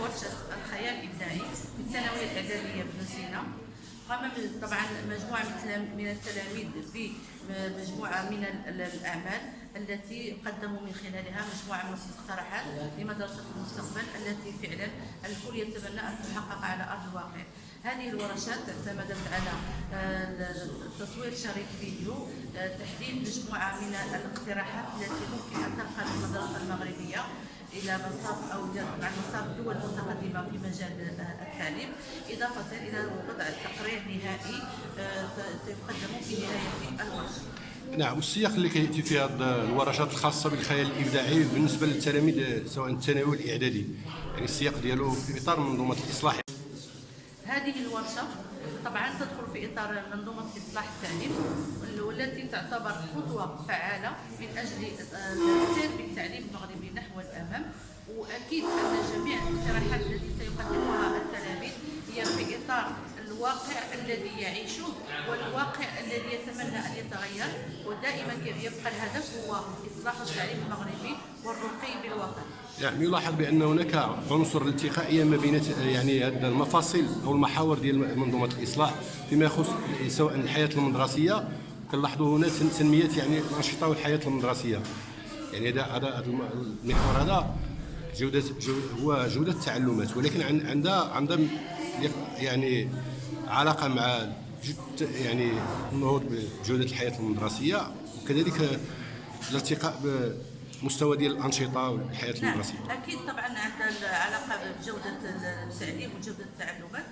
ورشة الخيال الإبداعي في الثانوية الإعدادية بن سينا. قام طبعا مجموعة من التلام- من التلاميذ بمجموعة من ال- الأعمال التي قدموا من خلالها مجموعة من المقترحات لمدرسة المستقبل التي فعلا الكل يتمنى أن تحقق على أرض الواقع. هذه الورشات اعتمدت على تصوير شريط فيديو آه، تحديد مجموعة من الاقتراحات التي ممكن أن تنقل المدرسة المغربية إلى مصاف أو عن مصاف الدول المتقدمه في مجال آه، التعليم. إضافة إلى وضع تقرير نهائي آه، سيقدم في نهاية الورشه. نعم والسياق اللي كياتي فيها هاد الورشات الخاصة بالخيال الإبداعي بالنسبة للتلاميذ سواء الثانوي والاعدادي يعني السياق ديالو في إطار منظومة الإصلاح. هذه الورشة طبعا تدخل في إطار منظومه إصلاح التعليم والتي تعتبر خطوة فعالة من أجل آه، السير بالتعليم المغربي نحو الامام وأكيد أن جميع الاقتراحات التي سيقدمها التلاميذ هي في إطار الواقع الذي يعيشه والواقع الذي يتمنى أن يتغير ودائما يبقى الهدف هو إصلاح التعليم المغربي والرقي بالوطن. يعني يلاحظ بأن هناك عنصر الالتقائيه ما بين يعني المفاصل أو المحاور ديال منظومة الإصلاح فيما يخص سواء الحياة المدرسية. كنلاحظوا هنا تن- تنمية يعني الانشطه والحياة المدرسية. يعني هذا هذا هذا الم- المحور هذا جوده جو هو جودة التعلمات. ولكن عن- عندها عندها يعني علاقة مع جد يعني النهوض بجوده الحياة المدرسية وكذلك الارتقاء بمستوى ديال الأنشطة والحياة نعم المدرسية. أكيد طبعا عندها علاقه بجودة التعليم وجودة التعلمات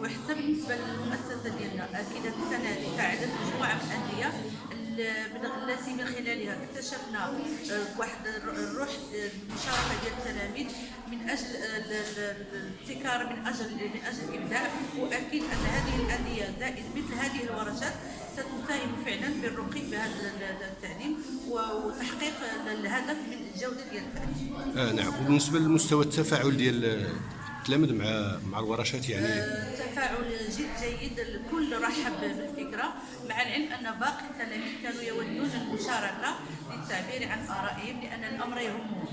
وحتى بالنسبة للمؤسسة ديالنا أكيد السنة هذه فعلت مجموعة من الأندية ال- التي من خلالها اكتشفنا آه، واحد الر- الروح المشاركة ديال التلاميذ من أجل ال- الابتكار من أجل من أجل الابداع وأكيد أن هذه الأندية زائد مثل هذه الورشات ستساهم فعلا بالرقي بهذا ال- التعليم وتحقيق الهدف من الجودة ديال التعليم. آه نعم وبالنسبة للمستوى التفاعل ديال التلاميذ مع مع الورشات يعني. تفاعل جد جيد الكل رحب بالفكرة مع العلم أن باقي التلاميذ كانوا يودون المشاركة للتعبير عن آرائهم لأن الأمر يهمهم